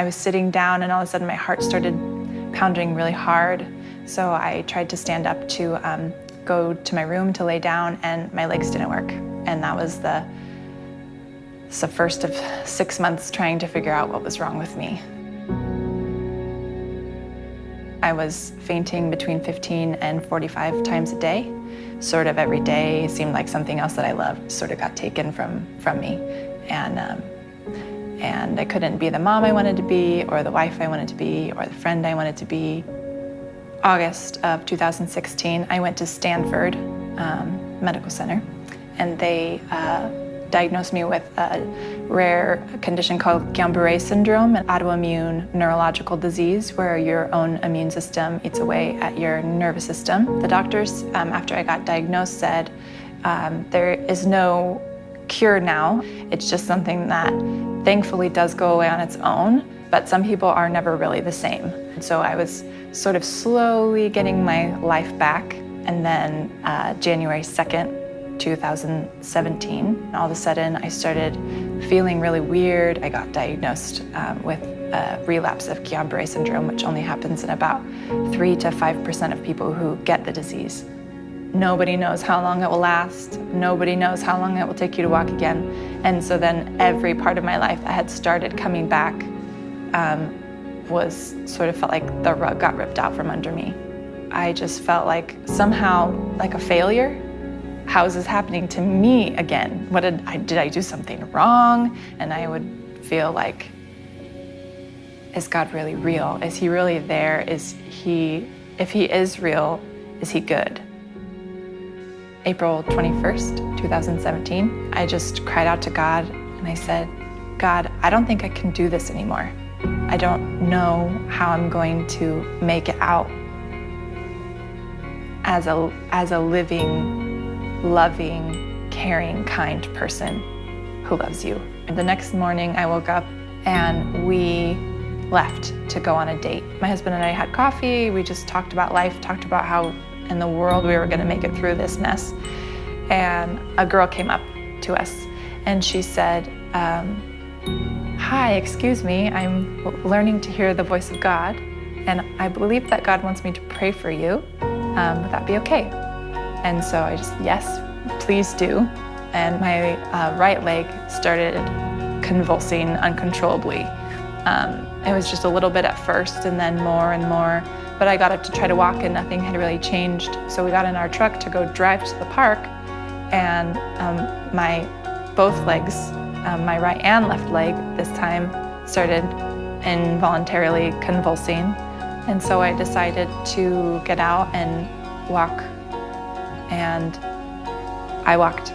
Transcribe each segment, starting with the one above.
I was sitting down and all of a sudden my heart started pounding really hard. So I tried to stand up to um, go to my room to lay down and my legs didn't work. And that was the, the first of six months trying to figure out what was wrong with me. I was fainting between 15 and 45 times a day. Sort of every day seemed like something else that I loved sort of got taken from, from me. And, um, and I couldn't be the mom I wanted to be, or the wife I wanted to be, or the friend I wanted to be. August of 2016, I went to Stanford um, Medical Center, and they uh, diagnosed me with a rare condition called Guillain-Barré syndrome, an autoimmune neurological disease where your own immune system eats away at your nervous system. The doctors, um, after I got diagnosed, said um, there is no cure now. It's just something that thankfully does go away on its own, but some people are never really the same. So I was sort of slowly getting my life back, and then uh, January 2nd, 2017. All of a sudden, I started feeling really weird. I got diagnosed um, with a relapse of Guillain-Barré syndrome, which only happens in about 3 to 5% of people who get the disease. Nobody knows how long it will last. Nobody knows how long it will take you to walk again. And so then every part of my life that had started coming back um, was sort of felt like the rug got ripped out from under me. I just felt like somehow like a failure how is this happening to me again? What did I, did I do something wrong? And I would feel like, is God really real? Is he really there? Is he, if he is real, is he good? April 21st, 2017, I just cried out to God and I said, God, I don't think I can do this anymore. I don't know how I'm going to make it out as a, as a living loving, caring, kind person who loves you. And the next morning I woke up and we left to go on a date. My husband and I had coffee, we just talked about life, talked about how in the world we were gonna make it through this mess. And a girl came up to us and she said, um, hi, excuse me, I'm learning to hear the voice of God and I believe that God wants me to pray for you. Um, would that be okay? And so I just, yes, please do. And my uh, right leg started convulsing uncontrollably. Um, it was just a little bit at first and then more and more. But I got up to try to walk and nothing had really changed. So we got in our truck to go drive to the park and um, my both legs, um, my right and left leg this time, started involuntarily convulsing. And so I decided to get out and walk and I walked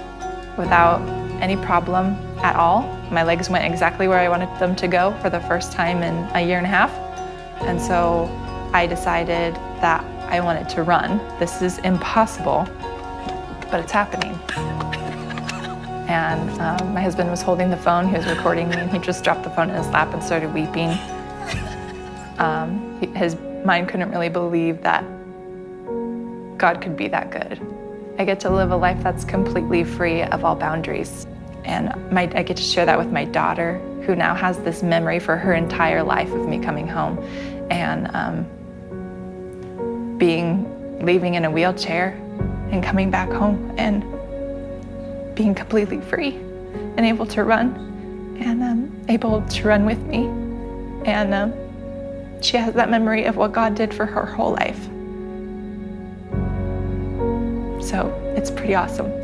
without any problem at all. My legs went exactly where I wanted them to go for the first time in a year and a half. And so I decided that I wanted to run. This is impossible, but it's happening. And um, my husband was holding the phone, he was recording me, and he just dropped the phone in his lap and started weeping. Um, his mind couldn't really believe that God could be that good. I get to live a life that's completely free of all boundaries. And my, I get to share that with my daughter, who now has this memory for her entire life of me coming home and um, being, leaving in a wheelchair and coming back home and being completely free and able to run and um, able to run with me. And um, she has that memory of what God did for her whole life. So it's pretty awesome.